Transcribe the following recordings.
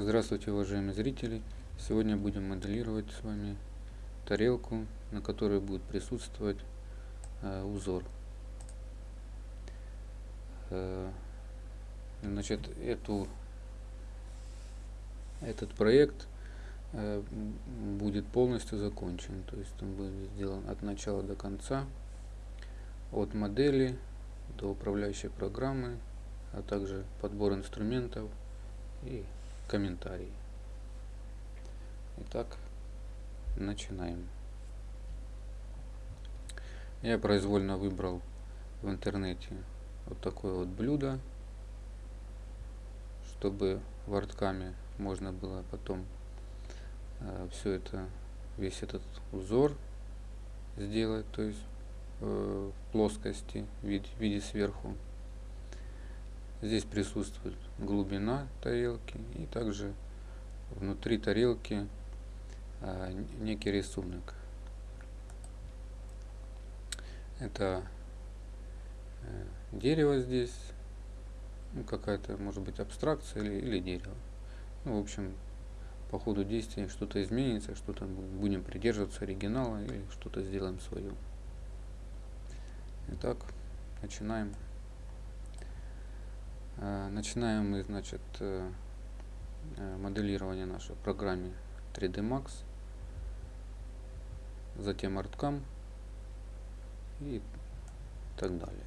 Здравствуйте, уважаемые зрители! Сегодня будем моделировать с вами тарелку, на которой будет присутствовать э, узор. Э, значит, эту, этот проект э, будет полностью закончен, то есть он будет сделан от начала до конца, от модели до управляющей программы, а также подбор инструментов и комментарии. Итак, начинаем. Я произвольно выбрал в интернете вот такое вот блюдо, чтобы в арткаме можно было потом э, все это, весь этот узор сделать, то есть э, в плоскости, в виде, в виде сверху. Здесь присутствует глубина тарелки и также внутри тарелки а, некий рисунок. Это э, дерево здесь, ну, какая-то может быть абстракция или, или дерево. Ну, в общем, по ходу действия что-то изменится, что-то будем придерживаться оригинала или что-то сделаем свое. Итак, начинаем. Э, начинаем мы, значит, э, э, моделирование наше в программе 3D Max, затем ArtCam и так далее.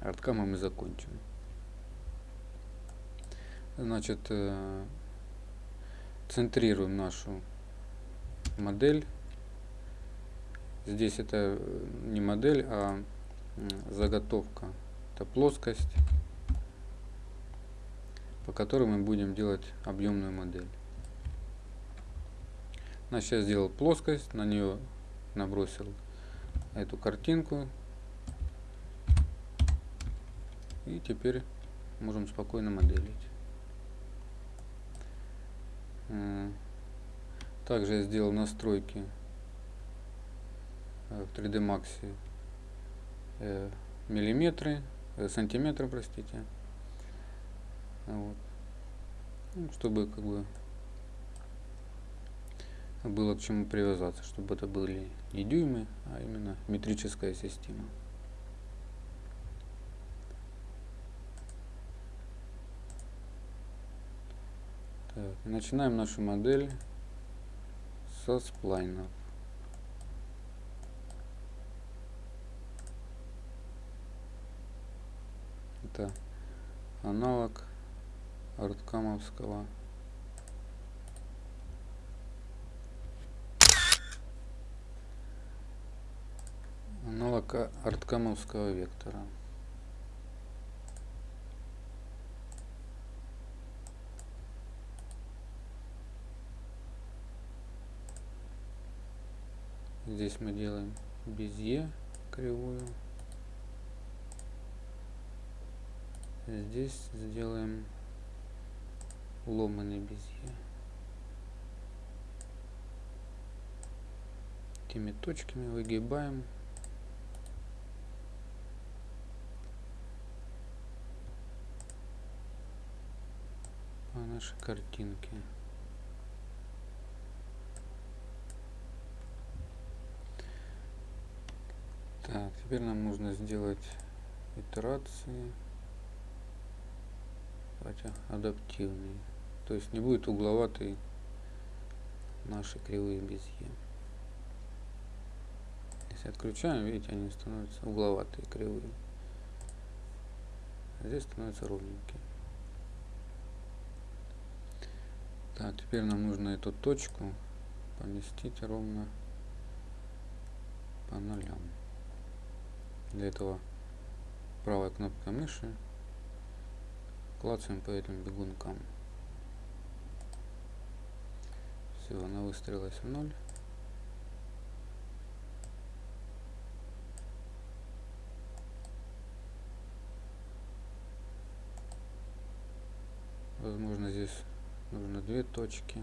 ArtCam мы закончим. Значит, центрируем нашу модель. Здесь это не модель, а заготовка. Это плоскость по которой мы будем делать объемную модель. Значит, я сделал плоскость, на нее набросил эту картинку. И теперь можем спокойно моделить. Э, также я сделал настройки э, в 3D Max э, миллиметры, сантиметры, простите. Вот. Ну, чтобы как бы было к чему привязаться, чтобы это были не дюймы, а именно метрическая система. Так, начинаем нашу модель со сплайнов. Это аналог Арткамовского. Аналог арткамовского вектора. Здесь мы делаем безе кривую. Здесь сделаем ломаный безе. Этими точками выгибаем. по нашей картинке. Так, теперь нам нужно сделать итерации, хотя адаптивные. То есть не будет угловатой наши кривые безе. Если отключаем, видите, они становятся угловатые, кривые. А здесь становятся ровненькие. Так, теперь нам нужно эту точку поместить ровно по нолям. Для этого правой кнопкой мыши клацаем по этим бегункам. Все, она выстроилась в ноль. Возможно, здесь нужно две точки.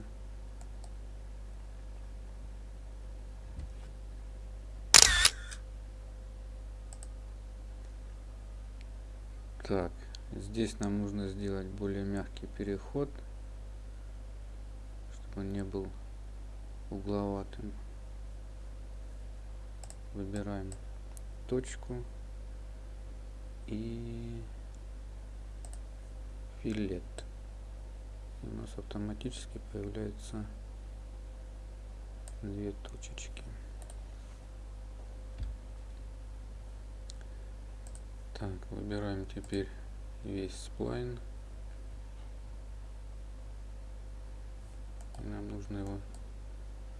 Так, здесь нам нужно сделать более мягкий переход. Чтобы он не был угловатым. Выбираем точку и филет. И у нас автоматически появляется две точечки. Так, выбираем теперь весь сплайн. И нам нужно его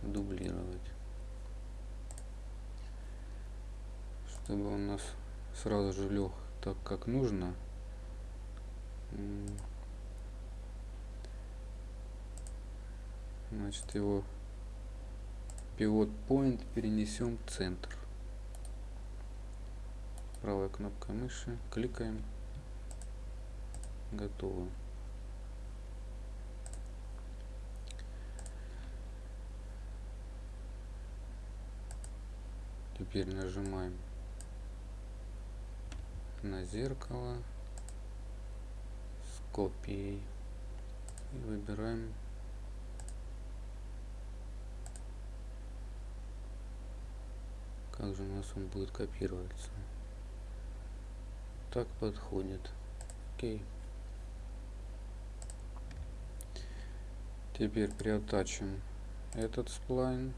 дублировать. Чтобы он у нас сразу же лег так, как нужно. Значит, его пивот point перенесем в центр. Правая кнопка мыши, кликаем, готово. Теперь нажимаем на зеркало с копией и выбираем как же у нас он будет копироваться. Так подходит. Окей. Теперь приотачим этот сплайн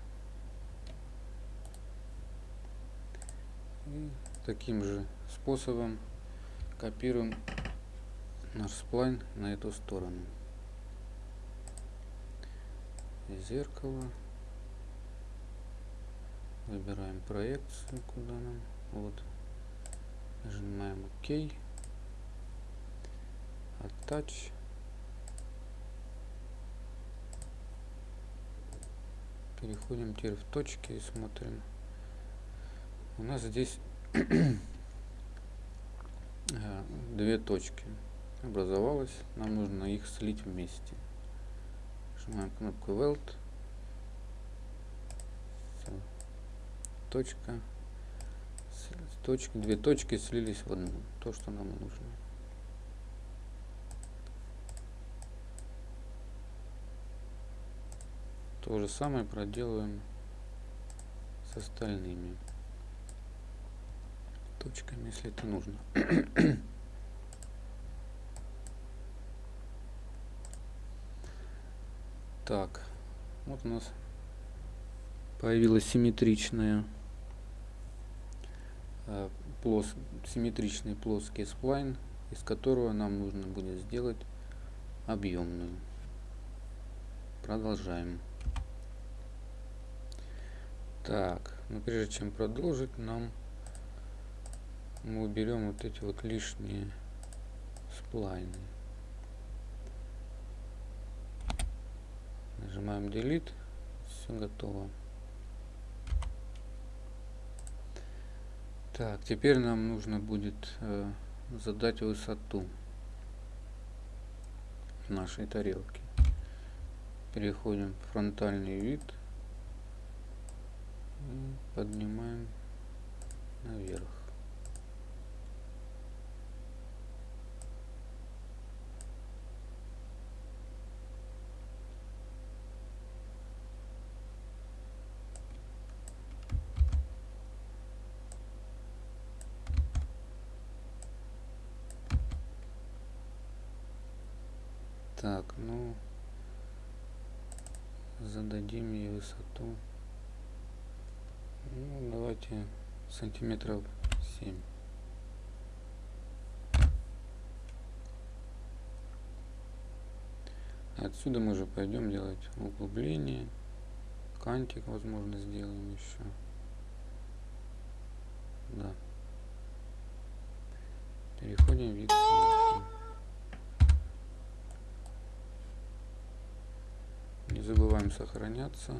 таким же способом копируем наш сплайн на эту сторону. Зеркало выбираем проекцию куда нам вот нажимаем ОК Attach переходим теперь в точки и смотрим у нас здесь Э, две точки образовалось. Нам нужно их слить вместе. Нажимаем кнопку weld. Точка. Точки две точки слились в одну. То что нам нужно. То же самое проделываем с остальными точками, если это нужно. так, вот у нас появилась симметричная э, плос, симметричный плоский сплайн, из которого нам нужно будет сделать объемную. Продолжаем. Так, но прежде чем продолжить, нам мы уберем вот эти вот лишние сплайны. Нажимаем Delete. Все готово. Так, теперь нам нужно будет э, задать высоту нашей тарелки. Переходим в фронтальный вид. И поднимаем наверх. Так, ну зададим ей высоту. Ну, давайте сантиметров 7. Отсюда мы уже пойдем делать углубление. Кантик, возможно, сделаем еще. Да. Переходим в вид сверху. Не забываем сохраняться.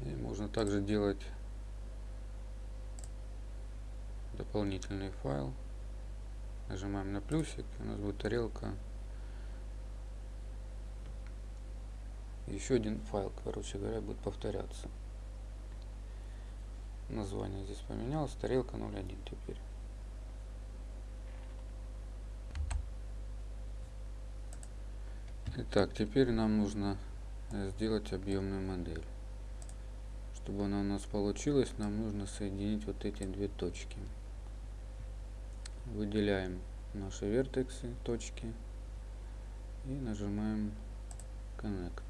И можно также делать дополнительный файл. Нажимаем на плюсик, у нас будет тарелка. Еще один файл, короче говоря, будет повторяться. Название здесь поменялось, тарелка 01 теперь. Так, теперь нам нужно э, сделать объемную модель. Чтобы она у нас получилась, нам нужно соединить вот эти две точки. Выделяем наши вертексы, точки и нажимаем Connect.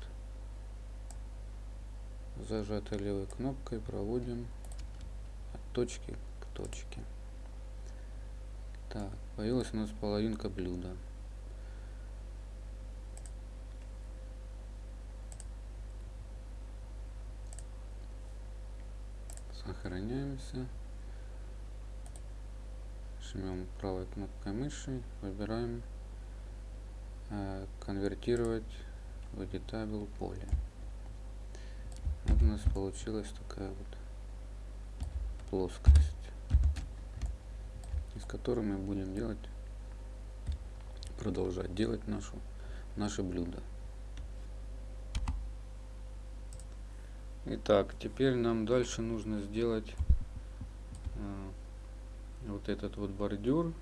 Зажатой левой кнопкой проводим от точки к точке. Так, появилась у нас половинка блюда. Сохраняемся. Жмем правой кнопкой мыши, выбираем э, конвертировать в editable поле. Вот у нас получилась такая вот плоскость из которой мы будем делать, продолжать делать нашу, наше блюдо. Итак, теперь нам дальше нужно сделать э, вот этот вот бордюр.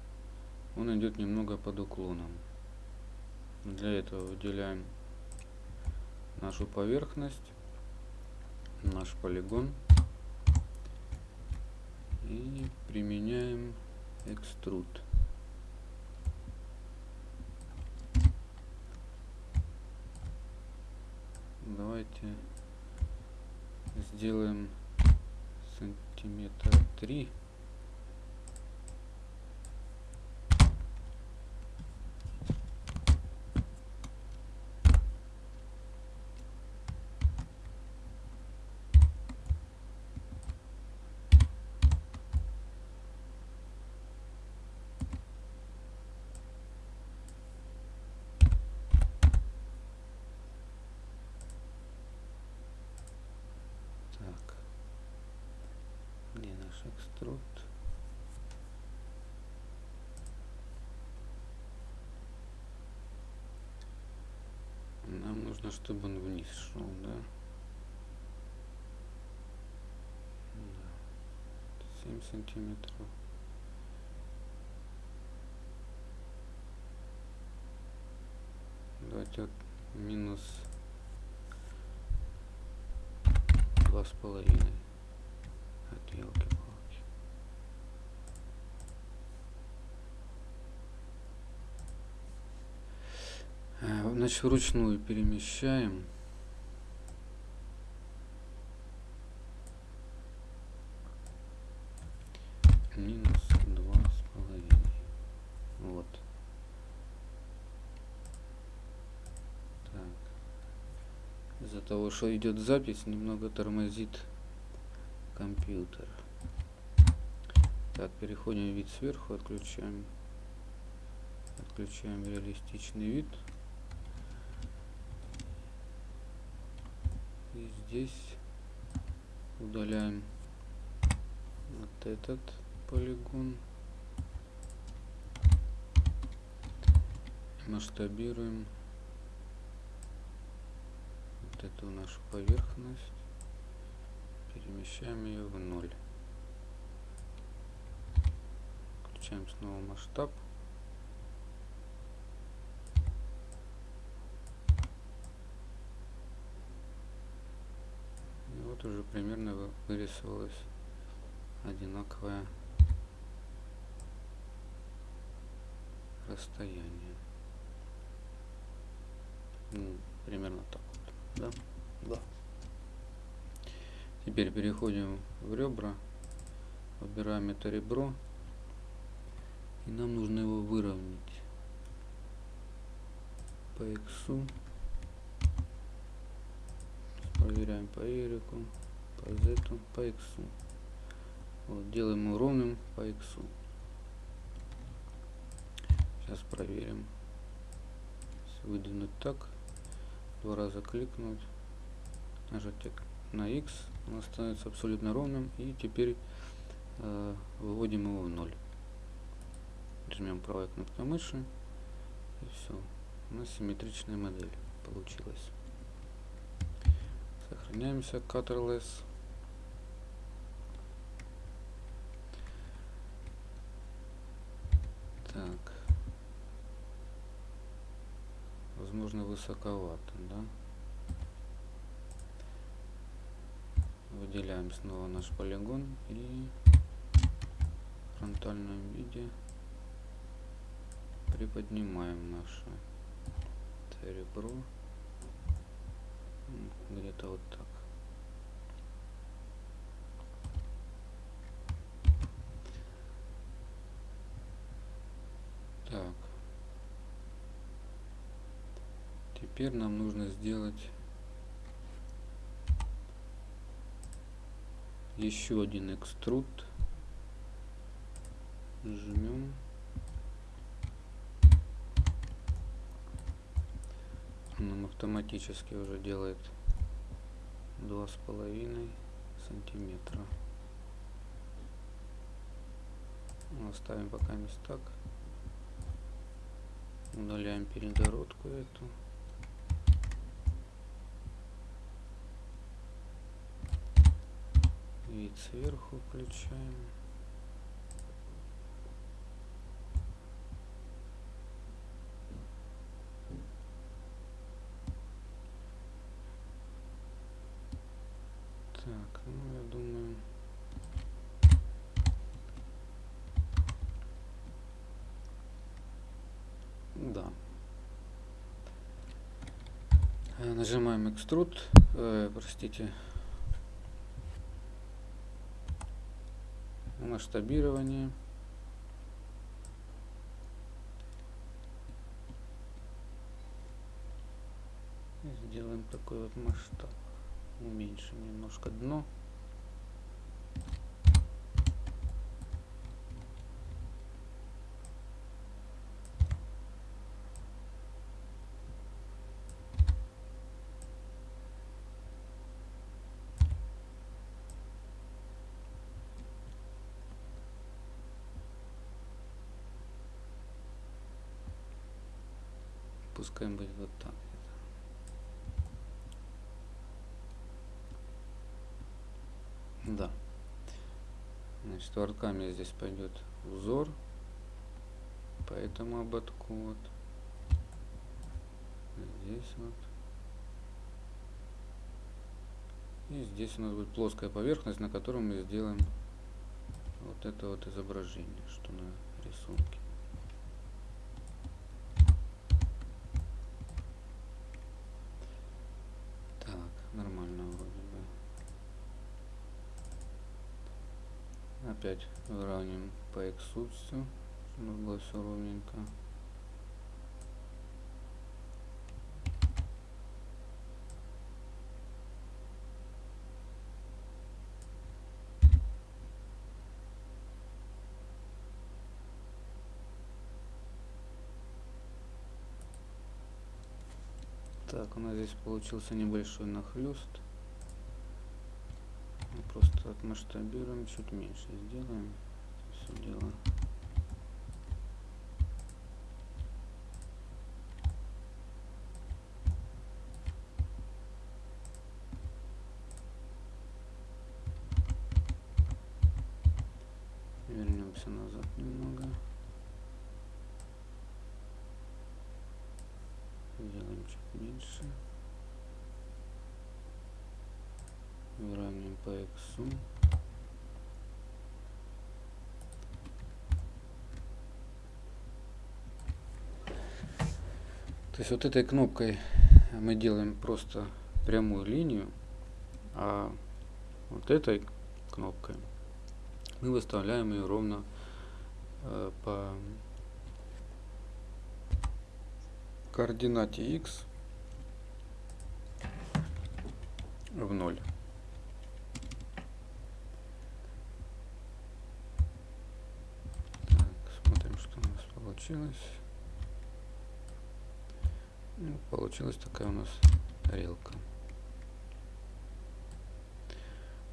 Он идет немного под уклоном. Для этого выделяем нашу поверхность, наш полигон и применяем экструд. Давайте сделаем сантиметра три. Экструд. Нам нужно, чтобы он вниз шел, да? да. 7 сантиметров. Давайте вот минус два с половиной от елки. Значит, вручную перемещаем. Минус два с половиной. Вот. Так. Из-за того, что идет запись, немного тормозит компьютер. Так, переходим в вид сверху, отключаем отключаем реалистичный вид и здесь удаляем вот этот полигон масштабируем вот эту нашу поверхность перемещаем ее в ноль. Включаем снова масштаб тут уже примерно вырисовалось одинаковое расстояние. Ну, примерно так вот. Да? Да. Теперь переходим в ребра, выбираем это ребро, и нам нужно его выровнять по иксу проверяем по y, по z, по x. Вот, делаем его ровным по x. Сейчас проверим. Выдвинуть так, два раза кликнуть, нажать на x, он становится абсолютно ровным. И теперь э, выводим его в ноль. Жмем правой кнопкой мыши. И все. У нас симметричная модель получилась. Сохраняемся, Ctrls. Так. возможно высоковато, да? Выделяем снова наш полигон и фронтальном виде приподнимаем наше ребро где-то вот так. Так. Теперь нам нужно сделать еще один экструд. Жмем. Нам автоматически уже делает два с половиной сантиметра. Оставим пока мест так. Удаляем перегородку эту. Вид сверху включаем Так, ну я думаю... Да. Э, нажимаем экструд, э, простите, масштабирование. Сделаем такой вот масштаб уменьшим немножко дно. Пускай будет вот так. Да. Значит, ворками здесь пойдет узор по этому ободку. Вот. Здесь вот. И здесь у нас будет плоская поверхность, на которой мы сделаем вот это вот изображение, что на рисунке. Опять выравниваем по все, чтобы было все ровненько. Так, у нас здесь получился небольшой просто отмасштабируем, чуть меньше сделаем все дело. Вернемся назад немного. Сделаем чуть меньше. выравниваем x. То есть вот этой кнопкой мы делаем просто прямую линию, а вот этой кнопкой мы выставляем ее ровно э, по координате x в ноль. Получилось. Ну, получилась такая у нас тарелка.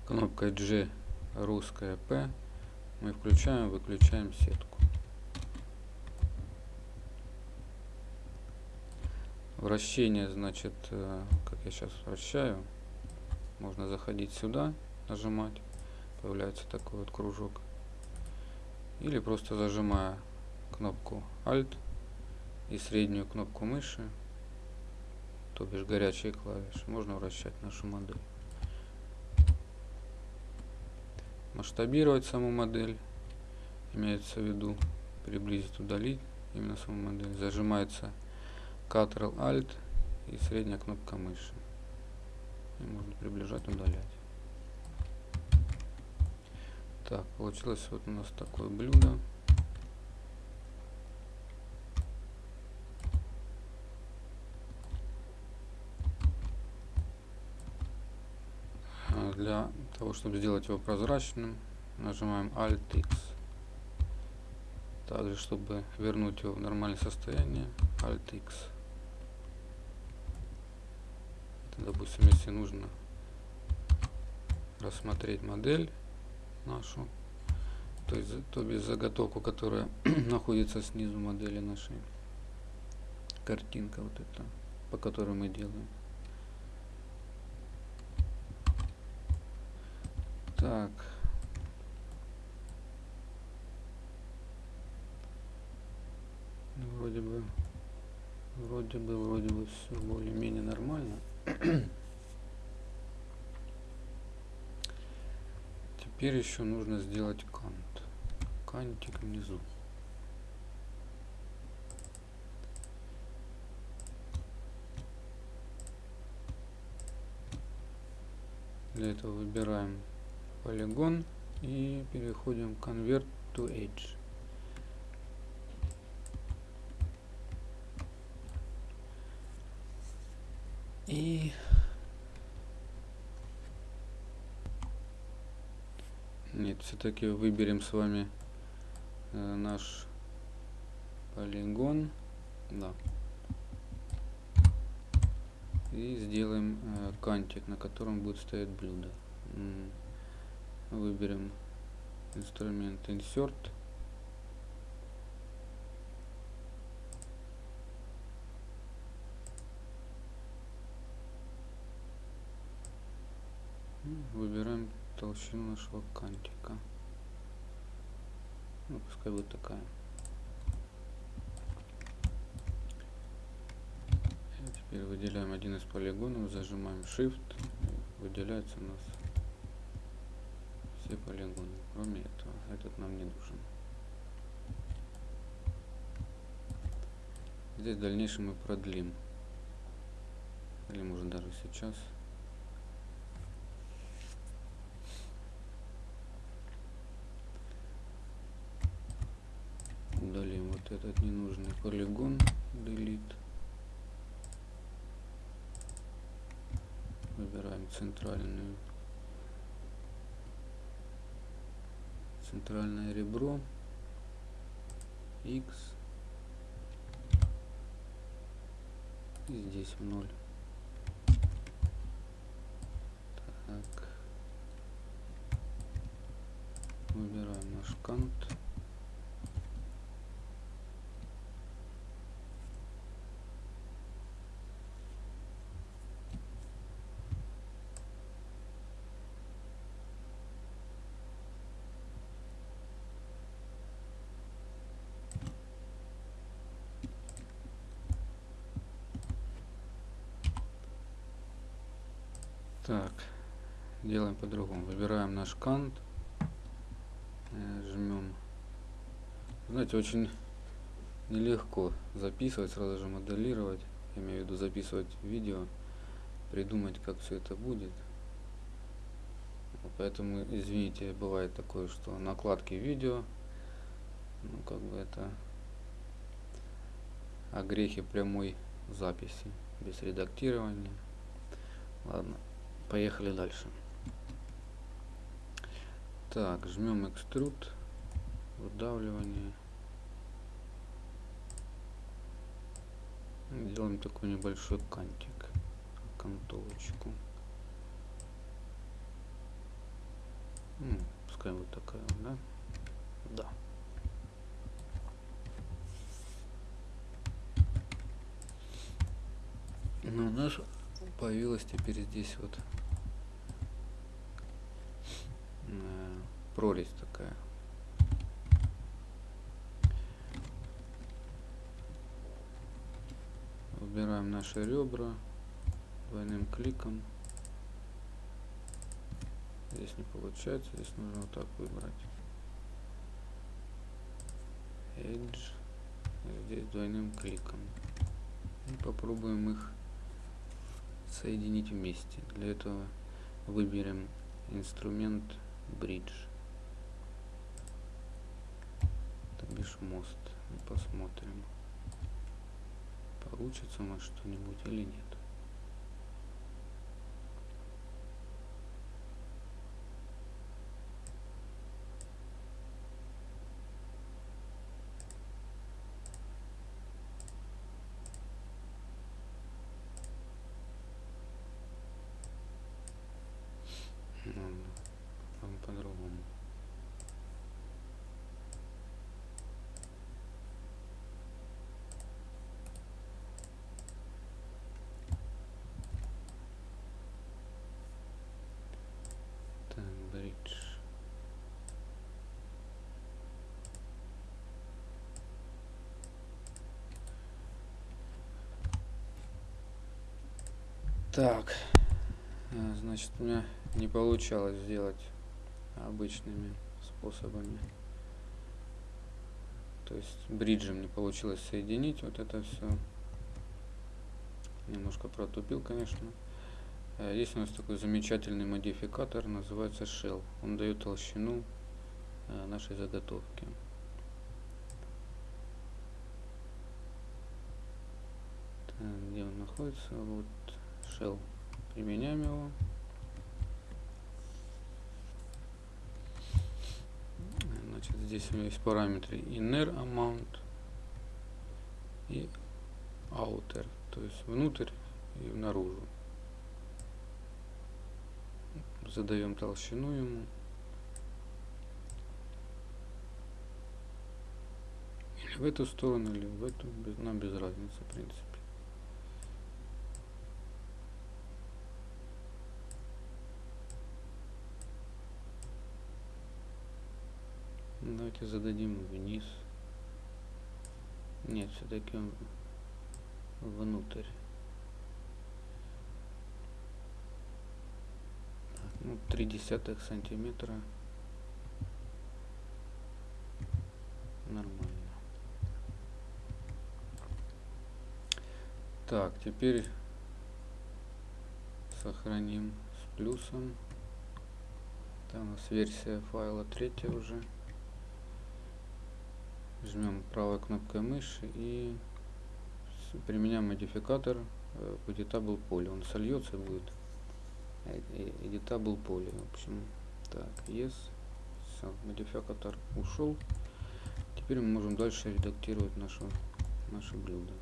Кнопкой G русская P мы включаем, выключаем сетку. Вращение, значит, э, как я сейчас вращаю, можно заходить сюда, нажимать, появляется такой вот кружок. Или просто зажимая кнопку Alt и среднюю кнопку мыши то бишь горячие клавиши, можно вращать нашу модель. Масштабировать саму модель, имеется в виду приблизить, удалить именно саму модель. Зажимается Ctrl-Alt и средняя кнопка мыши. И можно приближать, удалять. Так, получилось вот у нас такое блюдо. А для того, чтобы сделать его прозрачным, нажимаем Alt-X. Также, чтобы вернуть его в нормальное состояние, Alt-X. Допустим, если нужно рассмотреть модель, нашу, то есть, то без заготовку, которая находится снизу модели нашей. Картинка вот эта, по которой мы делаем. Так. Вроде бы, вроде бы, вроде бы все более-менее нормально. Теперь еще нужно сделать кант. Кантик внизу. Для этого выбираем полигон и переходим Convert to Edge. И Нет, все-таки выберем с вами э, наш полигон. Да. И сделаем э, кантик, на котором будет стоять блюдо. Выберем инструмент Insert. Выбираем толщину нашего кантика. Ну, пускай будет такая. Теперь выделяем один из полигонов, зажимаем Shift, выделяется у нас все полигоны, кроме этого. Этот нам не нужен. Здесь в дальнейшем мы продлим. Или можно даже сейчас. удалим вот этот ненужный полигон delete выбираем центральную центральное ребро x и здесь в ноль. Так. Выбираем наш кант Так, делаем по-другому. Выбираем наш кант, э, жмем. Знаете, очень нелегко записывать, сразу же моделировать. Я имею в виду записывать видео, придумать, как все это будет. Поэтому, извините, бывает такое, что накладки видео, ну как бы это о грехе прямой записи, без редактирования. Ладно. Поехали дальше. Так, жмем экструд, выдавливание. Делаем такой небольшой кантик, кантовочку. Ну, пускай вот такая, да? Да. Ну, у нас появилась теперь здесь вот э, прорезь такая. Выбираем наши ребра, двойным кликом. Здесь не получается, здесь нужно вот так выбрать. Edge. Здесь двойным кликом. И попробуем их соединить вместе. Для этого выберем инструмент Bridge. То бишь мост. Посмотрим, получится у нас что-нибудь или нет. по-другому. Так, бридж. Так, э, значит, у меня не получалось сделать обычными способами. То есть бриджем не получилось соединить вот это все. Немножко протупил, конечно. Э, есть у нас такой замечательный модификатор, называется Shell. Он дает толщину э, нашей заготовки. Где он находится? Вот Shell. Применяем его. здесь у меня есть параметры inner amount и outer, то есть внутрь и наружу. Задаем толщину ему. Или в эту сторону, или в эту, нам без разницы, в принципе. Давайте зададим вниз. Нет, все-таки он внутрь. Ну, три десятых сантиметра. Нормально. Так, теперь сохраним с плюсом. Там у нас версия файла третья уже жмем правой кнопкой мыши и применяем модификатор э, editable поле. Он сольется будет editable поле. В общем, так, yes. Все, модификатор ушел. Теперь мы можем дальше редактировать нашу, наше блюдо.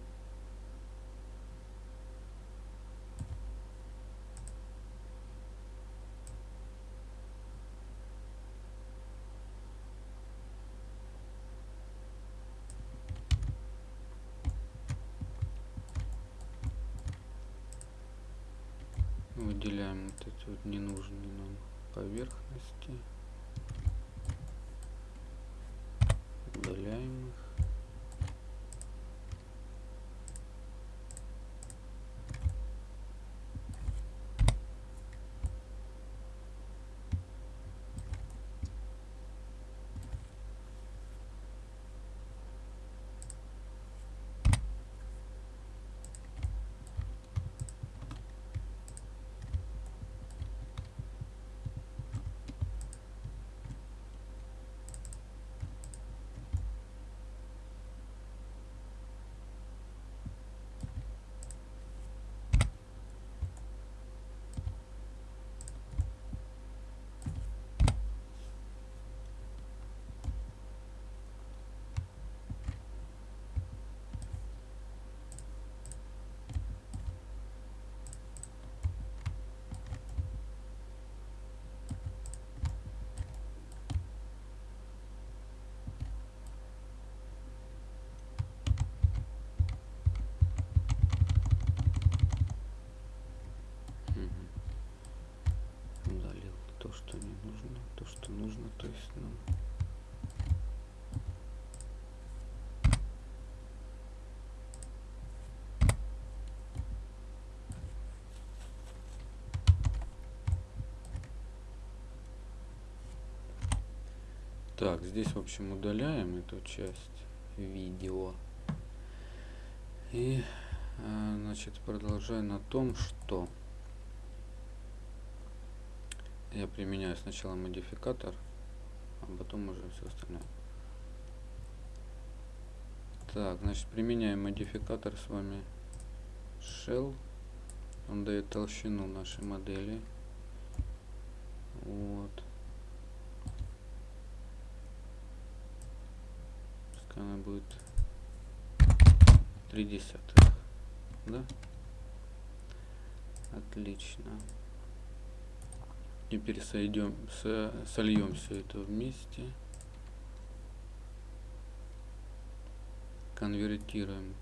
Так, здесь, в общем, удаляем эту часть видео. И, э, значит, продолжаю на том, что я применяю сначала модификатор, а потом уже все остальное. Так, значит, применяем модификатор с вами shell. Он дает толщину нашей модели. Вот. Она будет 3 десятых. Да? Отлично. Теперь сойдем, со, сольем все это вместе. Конвертируем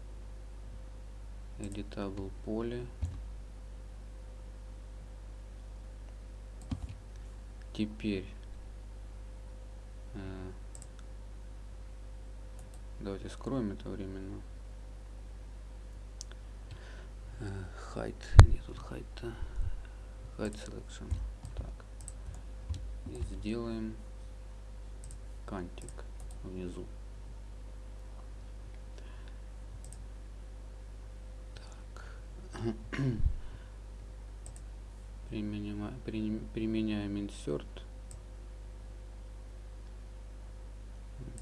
editable поле. Теперь э, давайте скроем это временно. Э, height, нет тут height, height selection. Так. И сделаем кантик внизу. применяем, применяем insert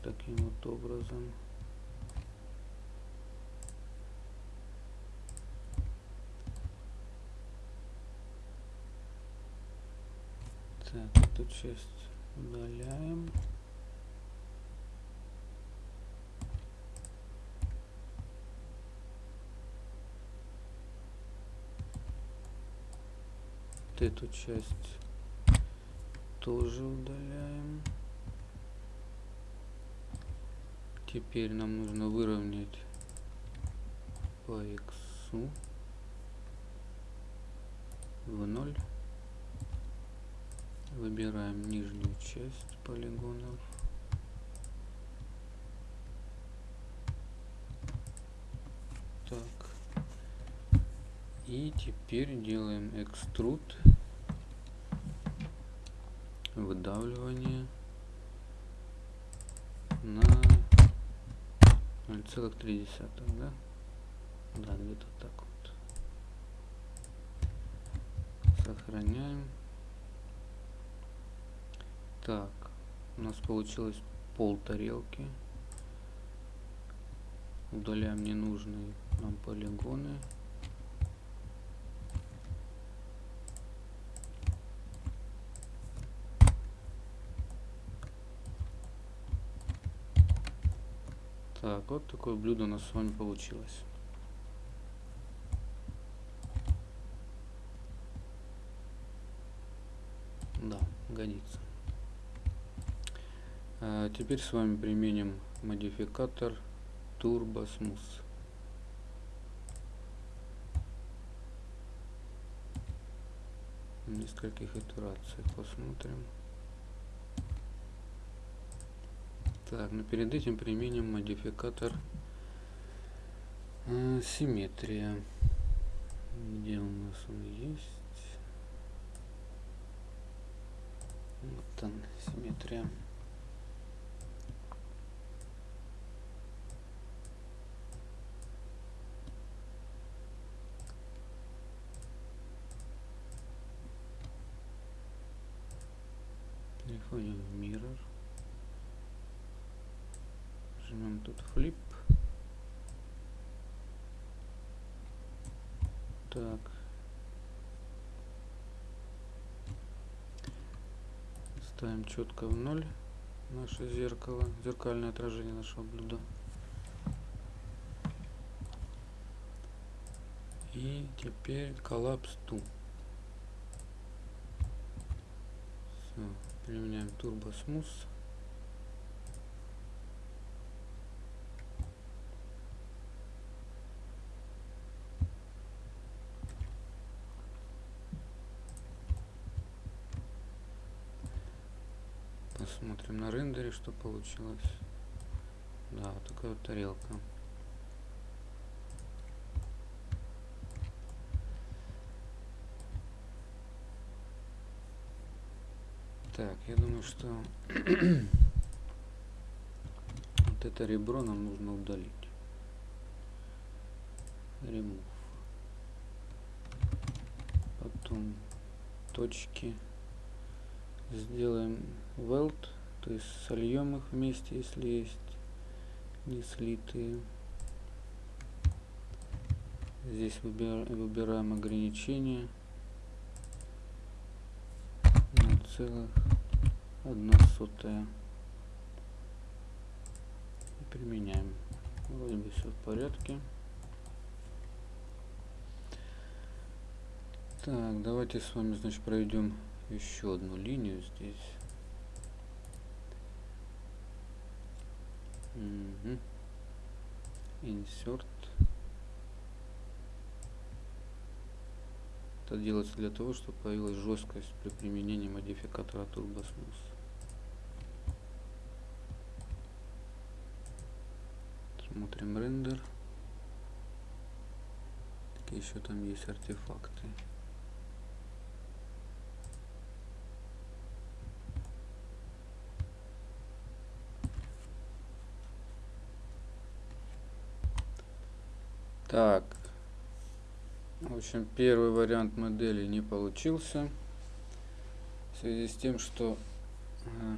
таким вот образом так эту часть удаляем эту часть тоже удаляем. Теперь нам нужно выровнять по x в ноль. Выбираем нижнюю часть полигонов. Так. И теперь делаем экструд выдавливание на 0,3 да да где-то так вот сохраняем так у нас получилось пол тарелки удаляем ненужные нам полигоны Так, вот такое блюдо у нас с вами получилось. Да, годится. А теперь с вами применим модификатор Turbo Smooth. нескольких итерациях посмотрим. Так, но перед этим применим модификатор э, симметрия. Где у нас он есть? Вот он, симметрия. Переходим в Mirror нажмем тут flip. Так. Ставим четко в ноль наше зеркало, зеркальное отражение нашего блюда. И теперь коллапс ту. Все, применяем турбо смус. Посмотрим на рендере, что получилось. Да, вот такая вот тарелка. Что Вот это ребро нам нужно удалить. Remove. Потом точки сделаем weld, то есть сольем их вместе, если есть не слитые. Здесь выбираем ограничения на целых одна сотая. И применяем. Вроде бы все в порядке. Так давайте с вами значит проведем еще одну линию здесь. Угу. insert Это делается для того, чтобы появилась жесткость при применении модификатора TurboSmooth. Смотрим рендер. Какие еще там есть артефакты. Так, в общем, первый вариант модели не получился. В связи с тем, что, э,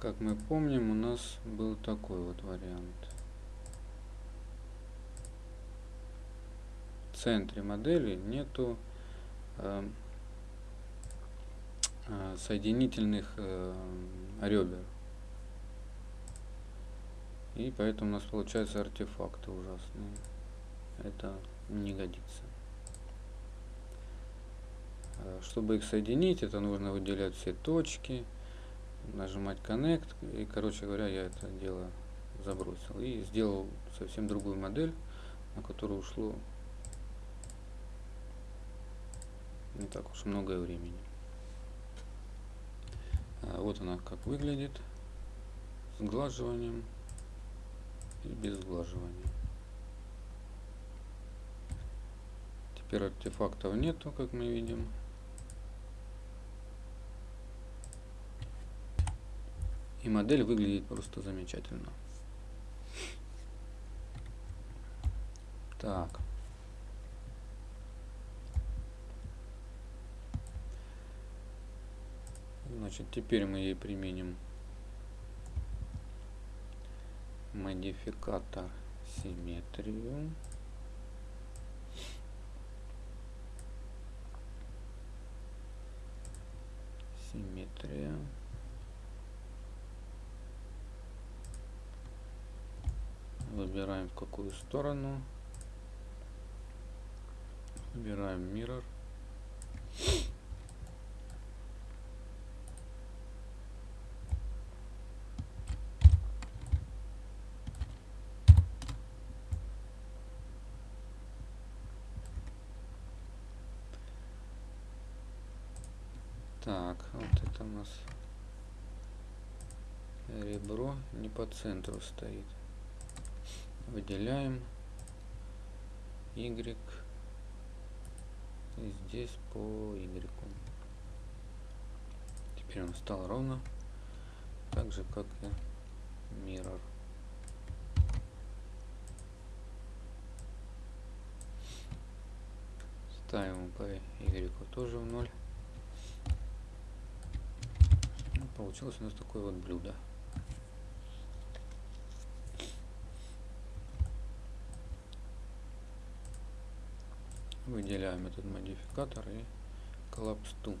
как мы помним, у нас был такой вот вариант. В центре модели нету э, э, соединительных ребер. И поэтому у нас получаются артефакты ужасные это не годится. А, чтобы их соединить, это нужно выделять все точки, нажимать Connect. И, короче говоря, я это дело забросил. И сделал совсем другую модель, на которую ушло не так уж много времени. А вот она как выглядит. Сглаживанием и без сглаживания. Теперь артефактов нету, как мы видим. И модель выглядит просто замечательно. Так. Значит, теперь мы ей применим модификатор симметрию. симметрия. Выбираем в какую сторону. Выбираем Mirror. Так, вот это у нас ребро не по центру стоит. Выделяем Y. И здесь по Y. Теперь он стал ровно. Так же, как и Mirror. Ставим по Y тоже в ноль. получилось у нас такое вот блюдо. Выделяем этот модификатор и коллапс ту.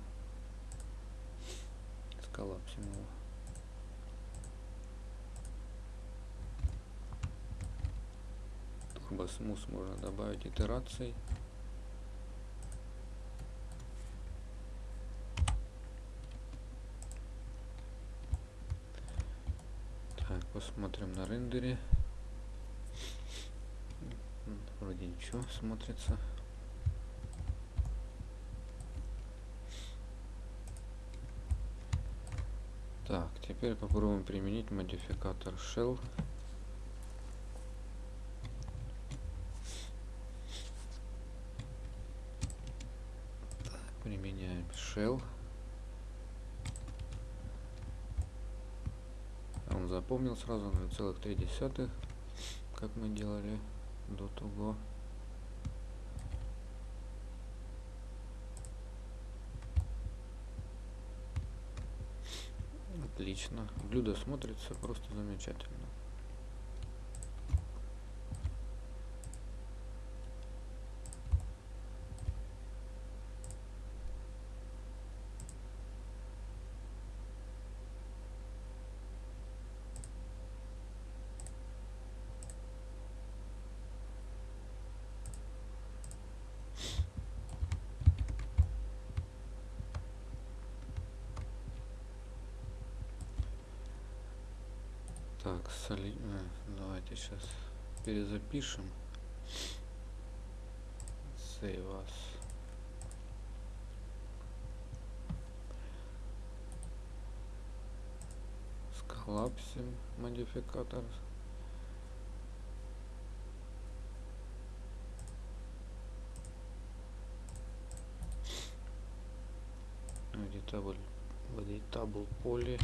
Сколлапсим его. Турбосмус можно добавить итераций. Посмотрим на рендере. Вроде ничего смотрится. Так, теперь попробуем применить модификатор shell. Применяем shell. запомнил сразу 0,3 как мы делали до того отлично. Блюдо смотрится просто замечательно Так, соли... а, давайте сейчас перезапишем. Save us. Сколлапсим модификатор. Editable, editable поле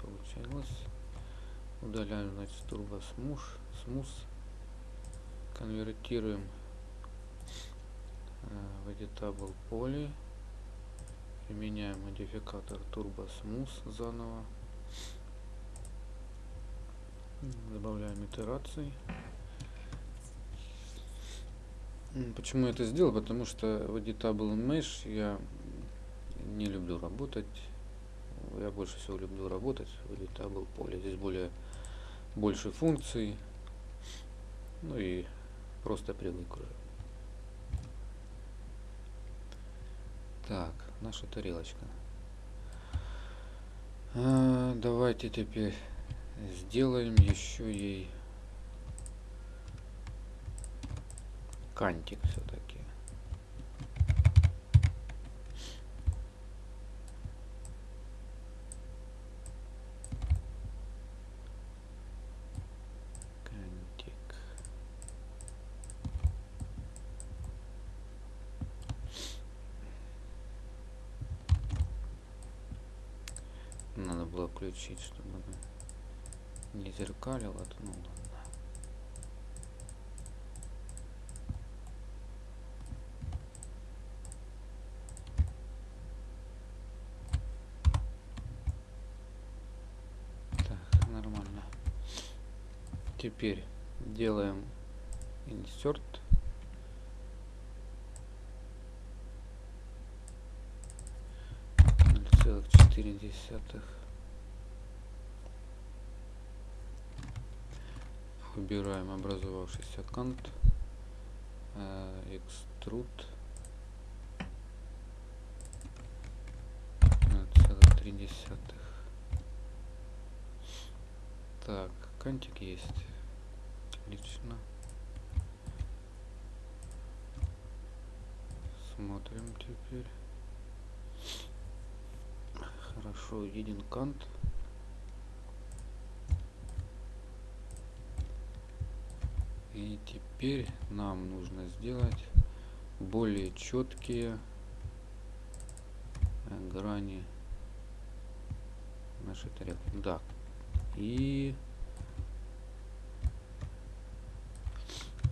получилось удаляем значит турбо смуш смус конвертируем э, в editable поле применяем модификатор turbo smooth заново. Добавляем итерации. Почему я это сделал? Потому что в editable mesh я не люблю работать. Я больше всего люблю работать в editable поле здесь более больше функций. Ну и просто привык. Так, наша тарелочка. А, давайте теперь сделаем еще ей кантик все-таки. включить, чтобы она не зеркалила, то ну ладно. Так, нормально. Теперь делаем insert целых четыре десятых Выбираем образовавшийся кант, э, экструд, целых три десятых. Так, кантик есть. Отлично. Смотрим теперь. Хорошо, виден кант. И теперь нам нужно сделать более четкие э, грани нашей тарелки. Да. И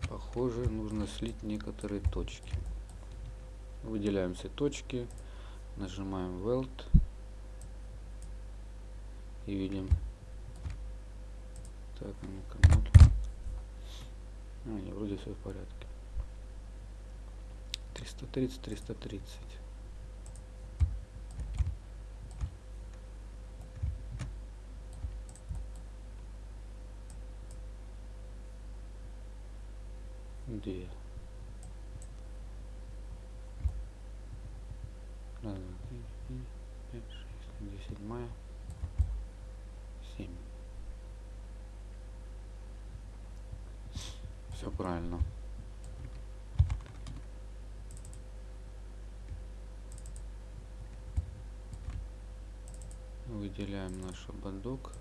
похоже нужно слить некоторые точки. Выделяем все точки, нажимаем Weld и видим. Так, ну-ка, а, не, вроде все в порядке. 330, 330. Где? Раз, два, три, четыре, пять, шесть, десять мая. Семь. Все правильно. Выделяем наш ободок.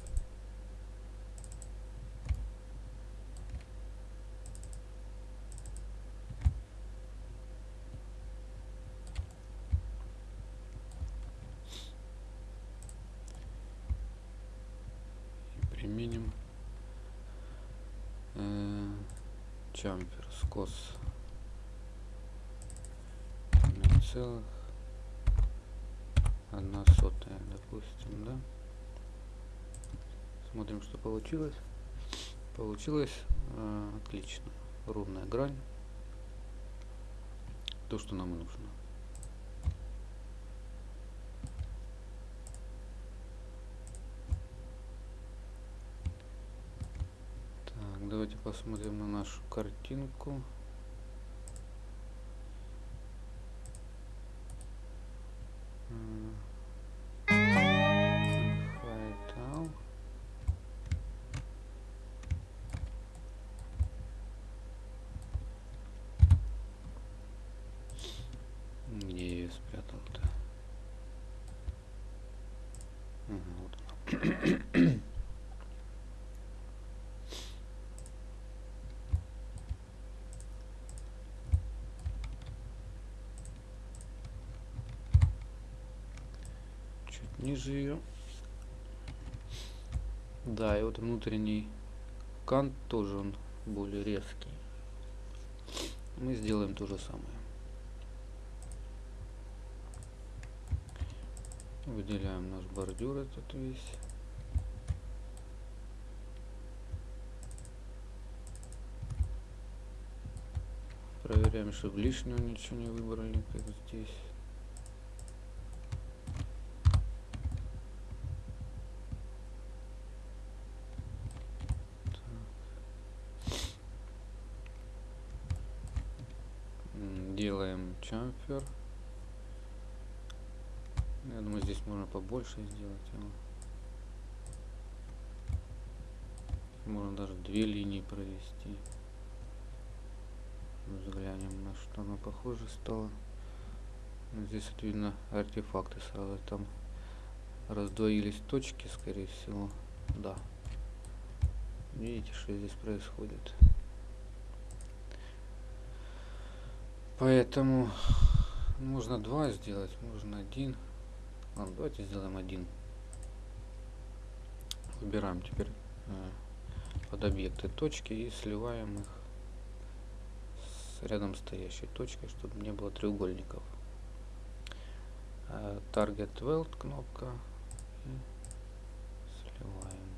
применим э, чампер скос. Целых. Одна сотая допустим да? Смотрим что получилось. Получилось э, отлично. Ровная грань. То что нам и нужно так давайте посмотрим на нашу картинку ниже ее. Да, и вот внутренний кант тоже он более резкий. Мы сделаем то же самое. Выделяем наш бордюр этот весь. Проверяем, чтобы лишнего ничего не выбрали, как здесь. делаем чамфер. Я думаю, здесь можно побольше сделать его. Можно даже две линии провести. Взглянем, на что оно похоже стало. Ну, здесь вот видно артефакты сразу. Там раздвоились точки, скорее всего. Да. Видите, что здесь происходит. Поэтому можно два сделать, можно один. Ладно, давайте сделаем один. Выбираем теперь э, под объекты точки и сливаем их с рядом стоящей точкой, чтобы не было треугольников. Э, Target Weld кнопка и сливаем.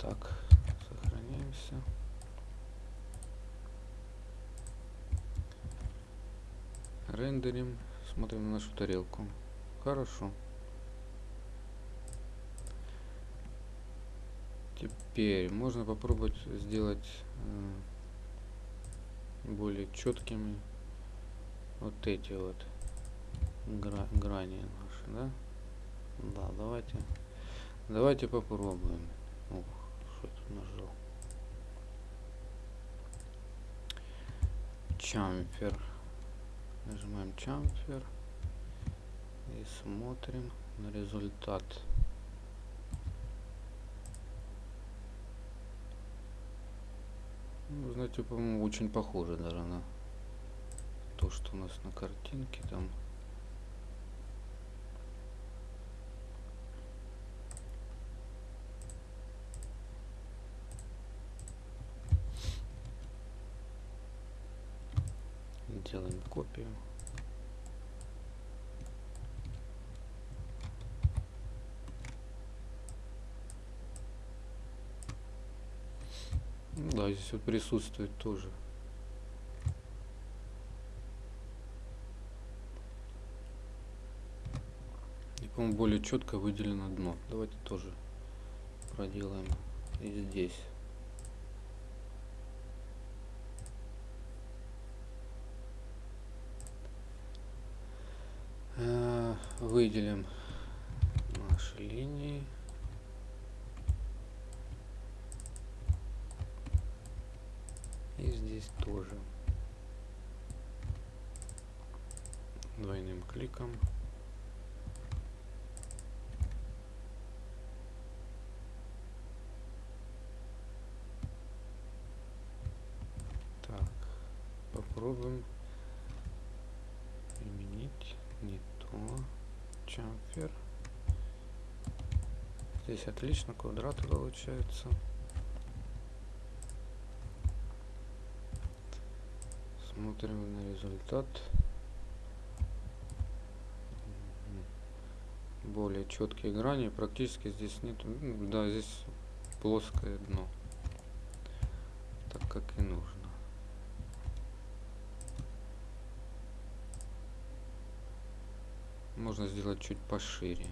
Так, сохраняемся. Рендерим. Смотрим на нашу тарелку. Хорошо. Теперь можно попробовать сделать э, более четкими вот эти вот гра грани наши, да? Да, давайте, давайте попробуем. Ух что я тут нажал? Чамфер. Нажимаем чамфер. И смотрим на результат. Ну, знаете, по-моему, очень похоже даже на то, что у нас на картинке там. Делаем копию. Ну да, здесь вот присутствует тоже. И, по-моему, более четко выделено дно. Давайте тоже проделаем и здесь. выделим наши линии. И здесь тоже. Двойным кликом. Так, попробуем Чамфер. Здесь отлично квадраты получаются. Смотрим на результат. Более четкие грани. Практически здесь нет. Да, здесь плоское дно. Так как и нужно. Можно сделать чуть пошире.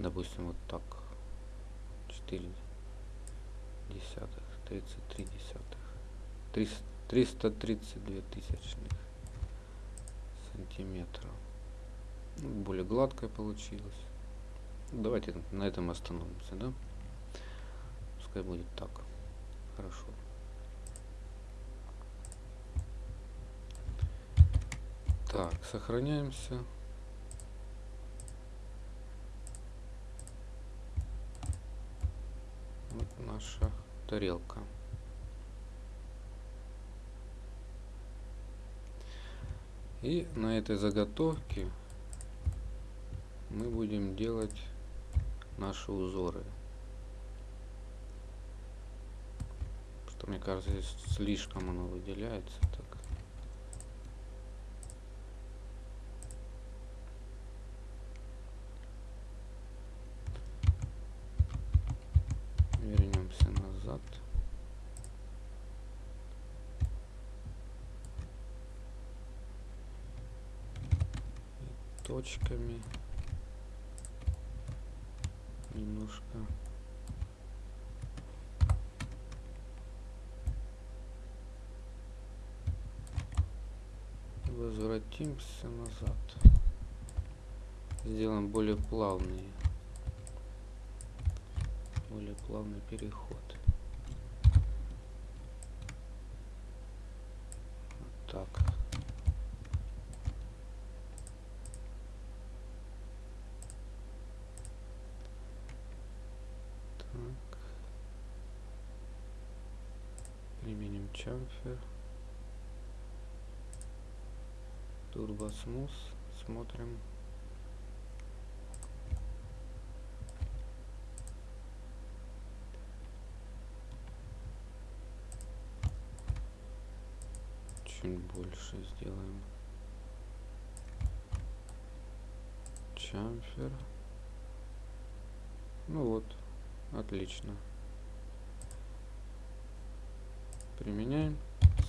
Допустим, вот так. 4 десятых, 33 десятых. 332 тысячных сантиметра. Ну, более гладкая получилась. Давайте на этом остановимся, да? Пускай будет так. Хорошо. Так, сохраняемся. Вот наша тарелка. И на этой заготовке мы будем делать наши узоры. Что мне кажется, здесь слишком оно выделяется. Так. Вернемся назад. И точками. Немножко. Возвратимся назад. Сделаем более плавный более плавный переход вот так так применим чамфер турбосмус смотрим. Чуть больше сделаем. Чамфер. Ну вот отлично. Применяем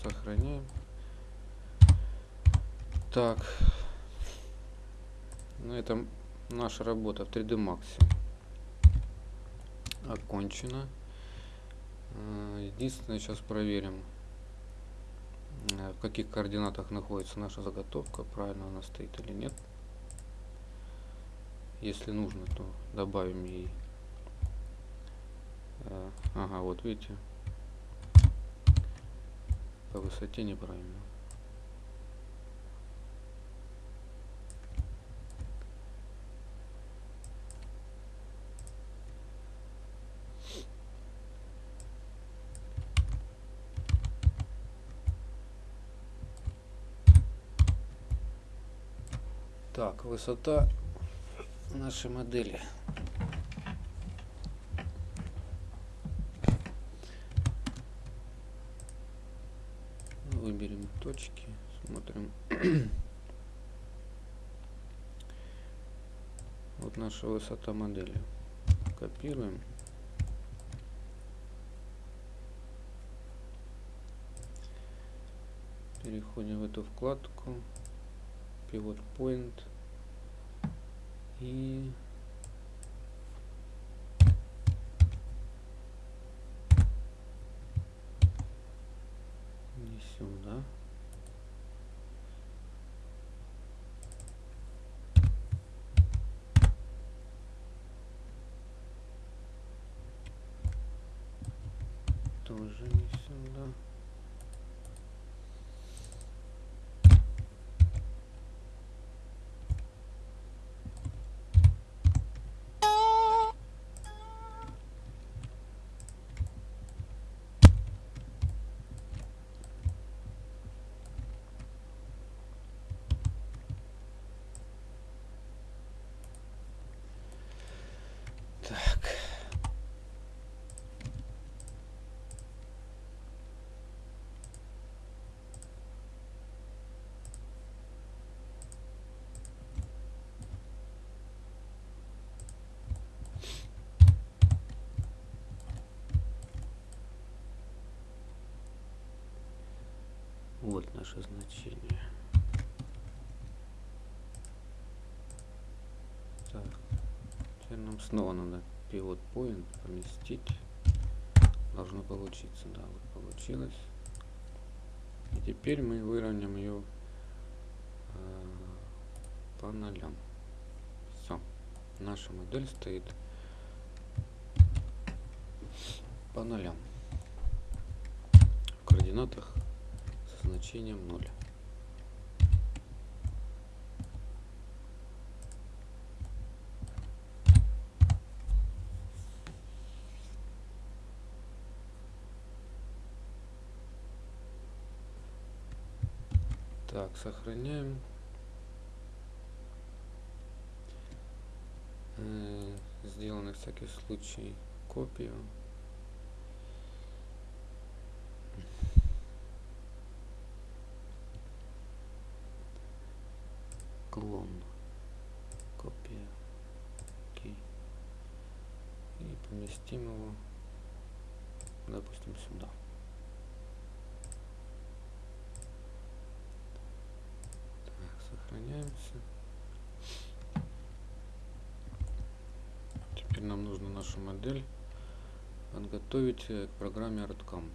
сохраняем так. На этом наша работа в 3d max окончена единственное сейчас проверим э, в каких координатах находится наша заготовка правильно она стоит или нет. Если нужно то добавим ей. Э, ага вот видите. По высоте неправильно Так, высота нашей модели. Выберем точки, смотрим. вот наша высота модели. Копируем. Переходим в эту вкладку pivot point и не сюда тоже не сюда Вот наше значение. Так. Теперь нам снова надо pivot point поместить. Должно получиться. Да, вот получилось. И теперь мы выровняем ее э, по нолям. Все. Наша модель стоит по нолям. В координатах значением 0. Так, сохраняем. Э, Сделано всякий случай копию. Клон. Копия. Окей. И поместим его, допустим, сюда. сохраняемся. Теперь нам нужно нашу модель подготовить к программе ArtCam.